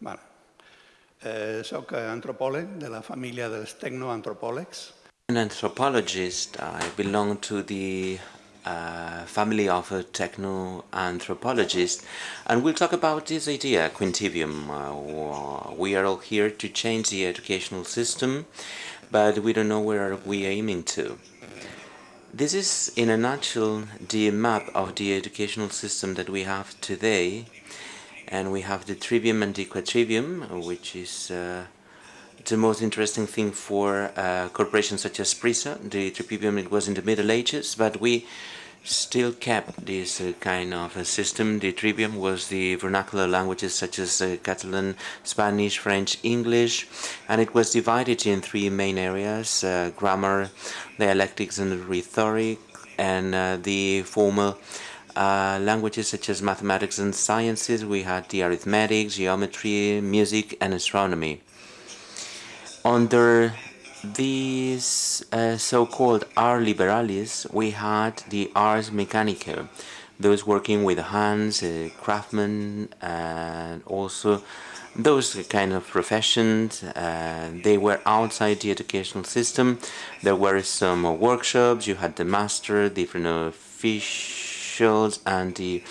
Vale. Eh, soc antropòleg de la família dels tecnoantropòlegs. An anthropologist, I belong to the uh, family of a techno-anthropologist, and we'll talk about this idea, Quintivium. Uh, we are all here to change the educational system, but we don't know where we are aiming to. This is, in a nutshell, the map of the educational system that we have today, and we have the trivium and the quadrivium, which is uh, the most interesting thing for uh, corporations such as PRISA. The trivium it was in the Middle Ages, but we still kept this uh, kind of a system. The trivium was the vernacular languages such as uh, Catalan, Spanish, French, English, and it was divided in three main areas, uh, grammar, dialectics and rhetoric, and uh, the formal uh, languages such as mathematics and sciences. We had the arithmetic, geometry, music, and astronomy. Under these uh, so-called ars liberalis, we had the ars mechanica, those working with hands, uh, craftsmen, and also those kind of professions. Uh, they were outside the educational system. There were some workshops. You had the master, different fish and the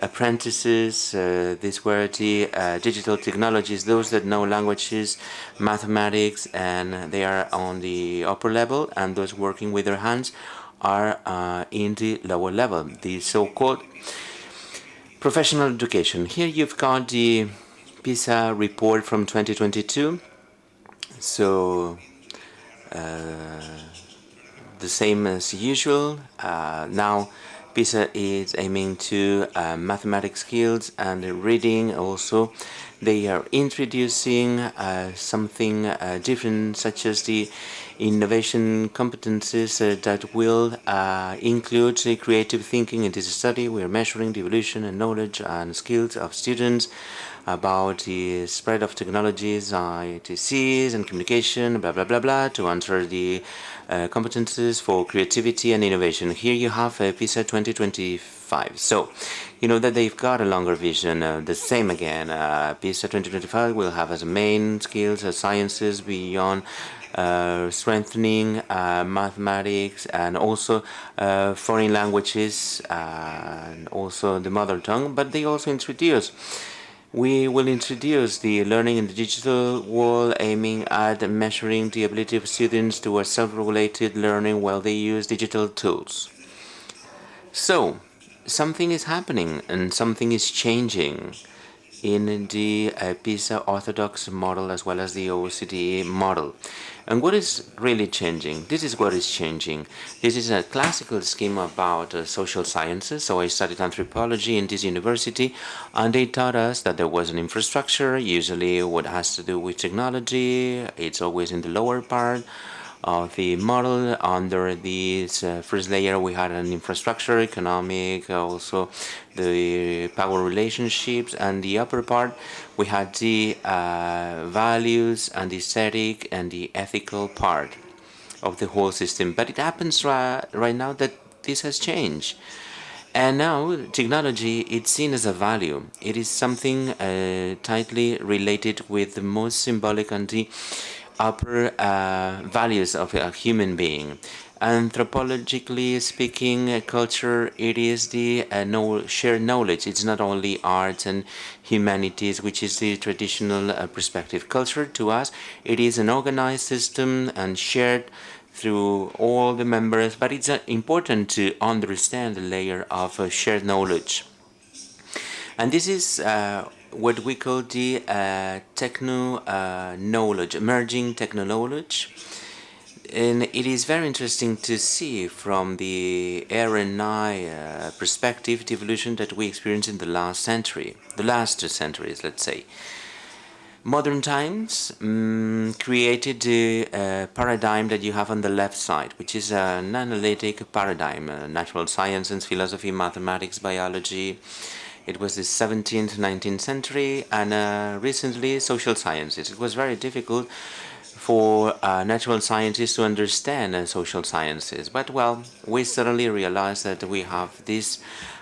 apprentices. Uh, these were the uh, digital technologies, those that know languages, mathematics, and they are on the upper level, and those working with their hands are uh, in the lower level, the so-called professional education. Here you've got the PISA report from 2022. So uh, the same as usual. Uh, now PISA is aiming to uh, mathematics skills and reading also. They are introducing uh, something uh, different such as the innovation competencies uh, that will uh, include creative thinking in this study. We are measuring the evolution and knowledge and skills of students about the spread of technologies, ITCs and communication, blah, blah, blah, blah, to answer the uh, competences for creativity and innovation. Here you have uh, PISA 2025. So, you know that they've got a longer vision. Uh, the same again, uh, PISA 2025 will have as main skills sciences beyond strengthening uh, mathematics and also uh, foreign languages and also the mother tongue, but they also introduce we will introduce the learning in the digital world aiming at measuring the ability of students to a self-regulated learning while they use digital tools. So, something is happening and something is changing in the uh, PISA orthodox model as well as the OECD model. And what is really changing? This is what is changing. This is a classical scheme about uh, social sciences. So I studied anthropology in this university, and they taught us that there was an infrastructure, usually what has to do with technology. It's always in the lower part of the model. Under this uh, first layer, we had an infrastructure, economic, also the power relationships, and the upper part, we had the uh, values and the aesthetic and the ethical part of the whole system. But it happens right, right now that this has changed. And now technology is seen as a value. It is something uh, tightly related with the most symbolic and the upper uh, values of a human being. Anthropologically speaking, culture, it is the uh, know, shared knowledge. It's not only art and humanities, which is the traditional uh, perspective. Culture, to us, it is an organized system and shared through all the members, but it's uh, important to understand the layer of uh, shared knowledge. And this is uh, what we call the uh, techno uh, knowledge, emerging techno knowledge. And it is very interesting to see from the R&I uh, perspective the evolution that we experienced in the last century, the last two centuries, let's say. Modern times um, created the uh, paradigm that you have on the left side, which is an analytic paradigm, uh, natural sciences, philosophy, mathematics, biology, it was the 17th, 19th century, and uh, recently social sciences. It was very difficult for uh, natural scientists to understand uh, social sciences. But, well, we suddenly realized that we have this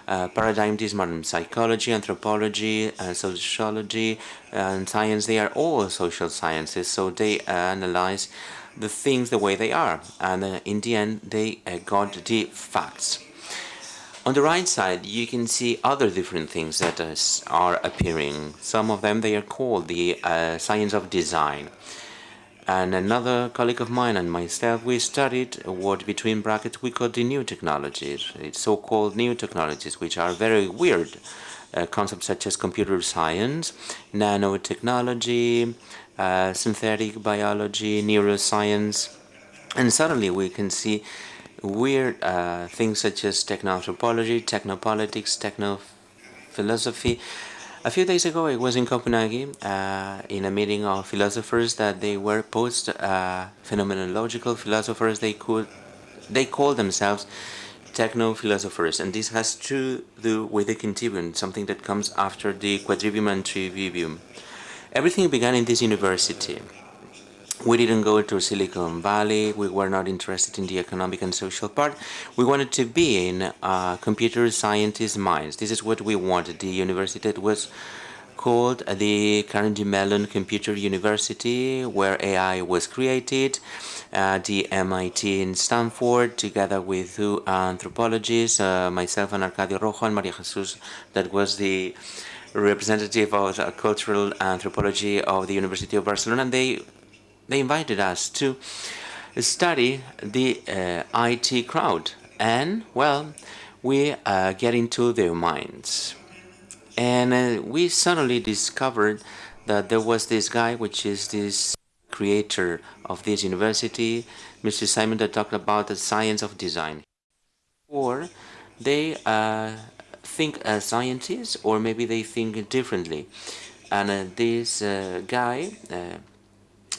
uh, paradigm, this modern psychology, anthropology, uh, sociology, and science, they are all social sciences, so they analyze the things the way they are, and uh, in the end, they uh, got the facts. On the right side, you can see other different things that are appearing. Some of them, they are called the uh, science of design. And another colleague of mine and myself, we studied what between brackets we call the new technologies. It's so-called new technologies, which are very weird uh, concepts such as computer science, nanotechnology, uh, synthetic biology, neuroscience, and suddenly we can see weird uh, things such as techno-anthropology, technopolitics, techno-philosophy, a few days ago, I was in Copenhagen uh, in a meeting of philosophers that they were post-phenomenological uh, philosophers. They could, they call themselves techno-philosophers, and this has to do with the continuum, something that comes after the quadrivium and trivium. Everything began in this university. We didn't go to Silicon Valley, we were not interested in the economic and social part. We wanted to be in uh, computer scientists' minds. This is what we wanted. The university that was called the Carnegie Mellon Computer University, where AI was created, uh, the MIT in Stanford, together with two anthropologists, uh, myself and Arcadio Rojo and Maria Jesus, that was the representative of cultural anthropology of the University of Barcelona, and they they invited us to study the uh, IT crowd. And well we uh, get into their minds. And uh, we suddenly discovered that there was this guy which is this creator of this university Mr. Simon that talked about the science of design. Or they uh, think as scientists or maybe they think differently. And uh, this uh, guy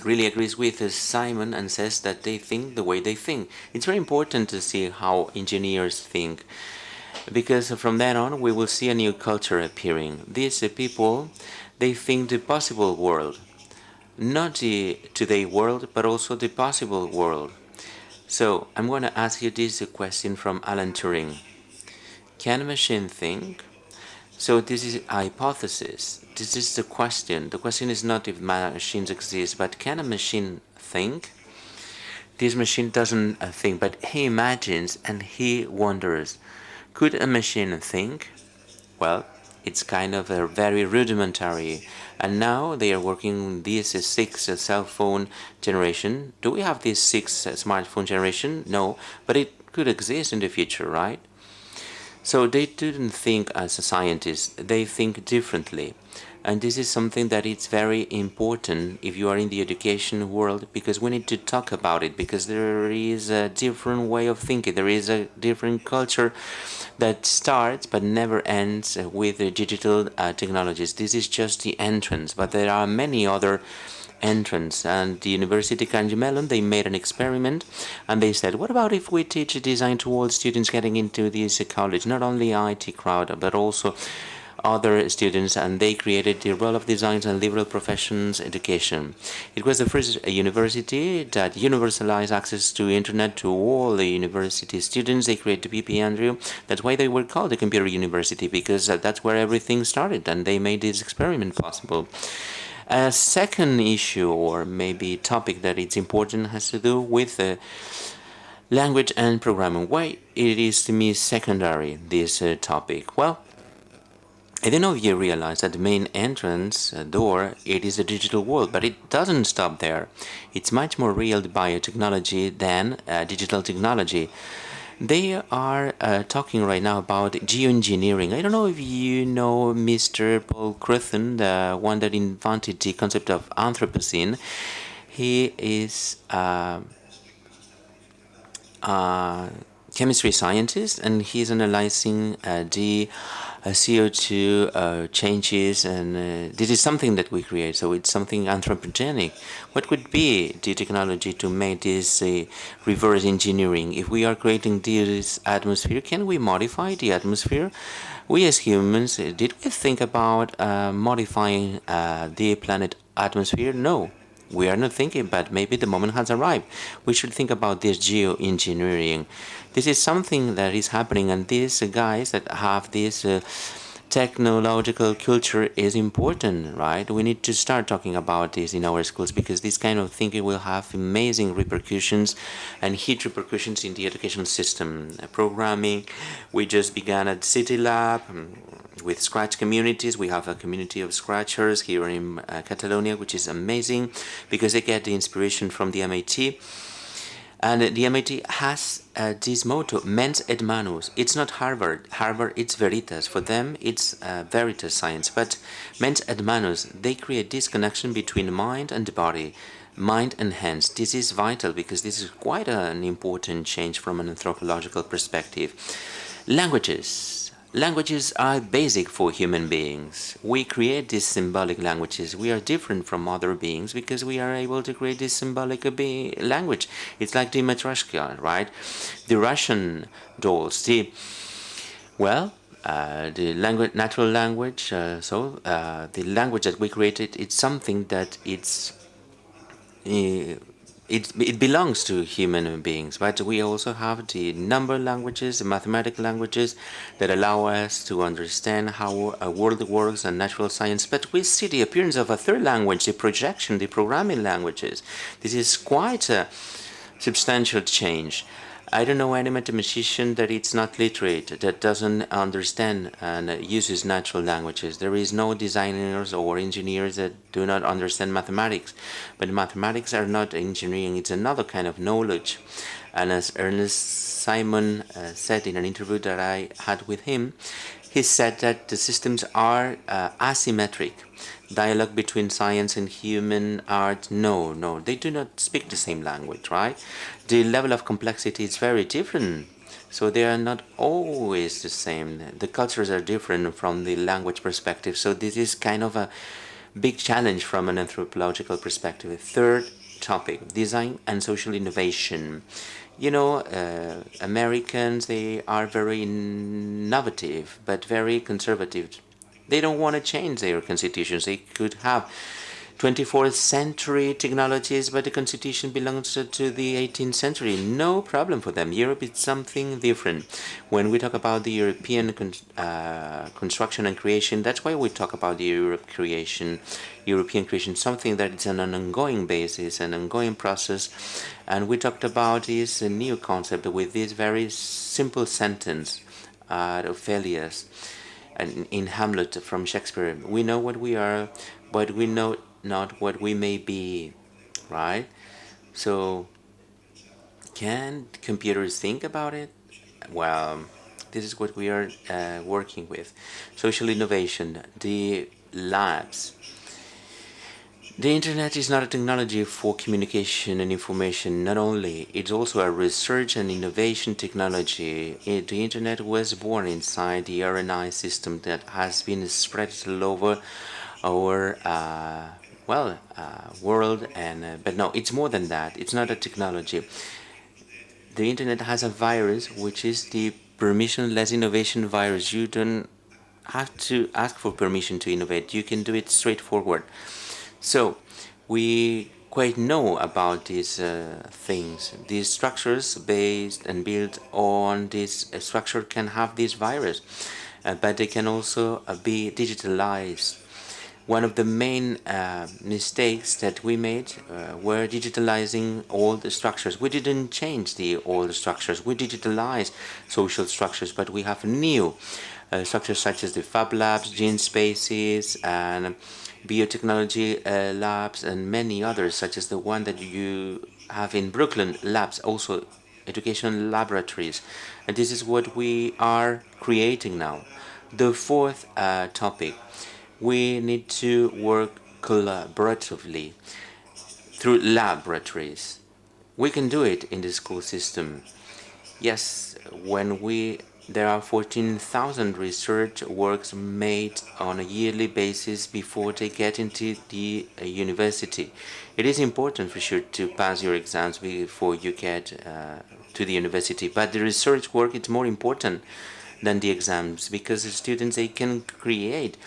really agrees with Simon and says that they think the way they think. It's very important to see how engineers think because from then on we will see a new culture appearing. These people, they think the possible world, not the today world, but also the possible world. So I'm going to ask you this question from Alan Turing. Can a machine think? So this is a hypothesis. This is the question. The question is not if machines exist, but can a machine think? This machine doesn't uh, think, but he imagines and he wonders. Could a machine think? Well, it's kind of a very rudimentary. And now they are working this six cell phone generation. Do we have this six smartphone generation? No, but it could exist in the future, right? So they didn't think as a scientist, they think differently. And this is something that is very important if you are in the education world because we need to talk about it because there is a different way of thinking, there is a different culture that starts but never ends with the digital uh, technologies. This is just the entrance, but there are many other entrance and the University Carnegie Mellon they made an experiment and they said what about if we teach design to all students getting into this college not only IT crowd but also other students and they created the role of design and liberal professions education. It was the first university that universalized access to internet to all the university students. They created the PP Andrew. That's why they were called the computer university because that's where everything started and they made this experiment possible. A second issue or maybe topic that is important has to do with uh, language and programming. Why it is to me secondary, this uh, topic? Well, I don't know if you realize that the main entrance uh, door, it is the digital world, but it doesn't stop there. It's much more real the biotechnology than uh, digital technology. They are uh, talking right now about geoengineering. I don't know if you know Mr. Paul Crutzen, the one that invented the concept of Anthropocene. He is uh, a chemistry scientist and he's analyzing uh, the uh, CO2 uh, changes and uh, this is something that we create. So it's something anthropogenic. What would be the technology to make this reverse engineering? If we are creating this atmosphere can we modify the atmosphere? We as humans did we think about modifying the planet atmosphere? No we are not thinking, but maybe the moment has arrived. We should think about this geoengineering. This is something that is happening, and these guys that have this uh, technological culture is important, right? We need to start talking about this in our schools because this kind of thinking will have amazing repercussions and huge repercussions in the education system. Programming, we just began at City Lab with Scratch communities. We have a community of Scratchers here in uh, Catalonia, which is amazing because they get the inspiration from the MIT. And the MIT has uh, this motto, mens et manus. It's not Harvard. Harvard, it's veritas. For them, it's uh, veritas science. But mens et manus, they create this connection between mind and body, mind and hands. This is vital because this is quite an important change from an anthropological perspective. Languages. Languages are basic for human beings. We create these symbolic languages. We are different from other beings because we are able to create this symbolic language. It's like the matryoshka, right? The Russian dolls. The well, uh, the language, natural language. Uh, so uh, the language that we created, it's something that it's uh, it, it belongs to human beings, but we also have the number languages, the mathematical languages that allow us to understand how a world works and natural science. But we see the appearance of a third language, the projection, the programming languages. This is quite a substantial change. I don't know any mathematician that it's not literate, that doesn't understand and uses natural languages. There is no designers or engineers that do not understand mathematics. But mathematics are not engineering, it's another kind of knowledge. And as Ernest Simon uh, said in an interview that I had with him, he said that the systems are uh, asymmetric dialogue between science and human art no no they do not speak the same language right? The level of complexity is very different. So they are not always the same. The cultures are different from the language perspective. So this is kind of a big challenge from an anthropological perspective. Third topic design and social innovation. You know uh, Americans they are very innovative but very conservative they don't want to change their constitutions. They could have 24th century technologies, but the constitution belongs to the 18th century. No problem for them. Europe is something different. When we talk about the European con uh, construction and creation, that's why we talk about the Europe creation, European creation, something that is on an ongoing basis, an ongoing process. And we talked about this new concept with this very simple sentence, uh, Ophelius and in Hamlet from Shakespeare, we know what we are, but we know not what we may be, right? So, can computers think about it? Well, this is what we are uh, working with. Social innovation, the labs, the internet is not a technology for communication and information. Not only, it's also a research and innovation technology. It, the internet was born inside the RNI system that has been spread all over our uh, well uh, world and uh, but no it's more than that. It's not a technology. The internet has a virus which is the permissionless innovation virus. You don't have to ask for permission to innovate. You can do it straightforward so we quite know about these uh, things. These structures based and built on this uh, structure can have this virus, uh, but they can also uh, be digitalized. One of the main uh, mistakes that we made uh, were digitalizing all the structures. We didn't change the old structures. We digitalized social structures, but we have new structures such as the Fab Labs, Gene Spaces, and biotechnology uh, labs and many others such as the one that you have in Brooklyn labs also educational laboratories. And this is what we are creating now. The fourth uh, topic we need to work collaboratively through laboratories. We can do it in the school system. Yes when we there are 14,000 research works made on a yearly basis before they get into the uh, university. It is important for sure to pass your exams before you get uh, to the university, but the research work is more important than the exams because the students they can create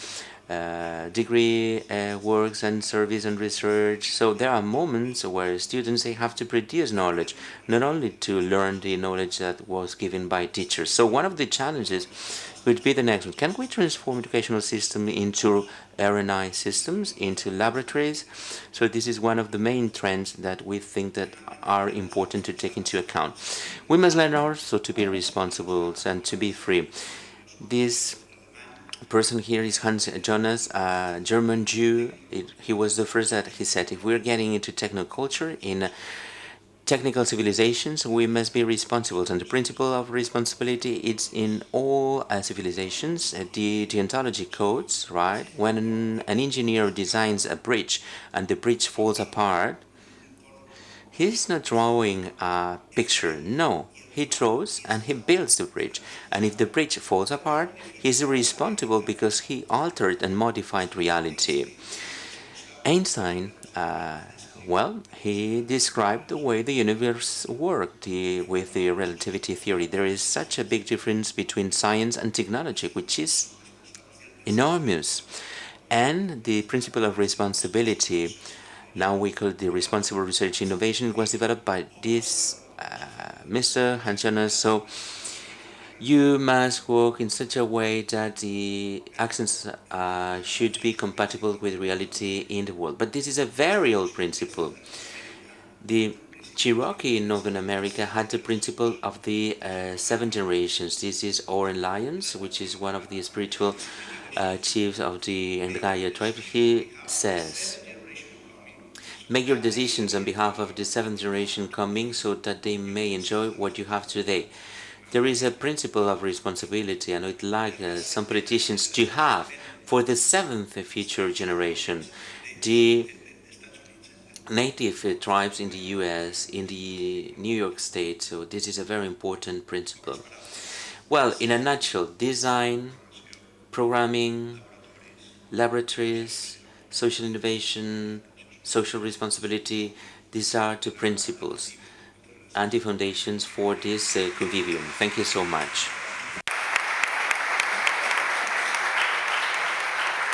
uh, degree uh, works and service and research. So there are moments where students they have to produce knowledge, not only to learn the knowledge that was given by teachers. So one of the challenges would be the next one. Can we transform educational system into RNI systems, into laboratories? So this is one of the main trends that we think that are important to take into account. We must learn also to be responsible and to be free. This person here is Hans Jonas, a German Jew. It, he was the first that he said, if we're getting into technoculture, in technical civilizations, we must be responsible. And the principle of responsibility is in all uh, civilizations, uh, the deontology codes, right? When an engineer designs a bridge and the bridge falls apart, he's not drawing a picture, no. He draws and he builds the bridge. And if the bridge falls apart, he's responsible because he altered and modified reality. Einstein, uh, well, he described the way the universe worked the, with the relativity theory. There is such a big difference between science and technology, which is enormous. And the principle of responsibility, now we call the responsible research innovation, was developed by this uh, Mr. Hans Jonas. So you must work in such a way that the accents uh, should be compatible with reality in the world. But this is a very old principle. The Cherokee in Northern America had the principle of the uh, seven generations. This is Oren Lyons, which is one of the spiritual uh, chiefs of the Ngaya tribe. He says, Make your decisions on behalf of the seventh generation coming so that they may enjoy what you have today. There is a principle of responsibility and I'd like uh, some politicians to have for the seventh future generation. The native uh, tribes in the US, in the New York State, so this is a very important principle. Well, in a nutshell, design, programming, laboratories, social innovation, social responsibility, these are the principles and the foundations for this uh, convivium. Thank you so much.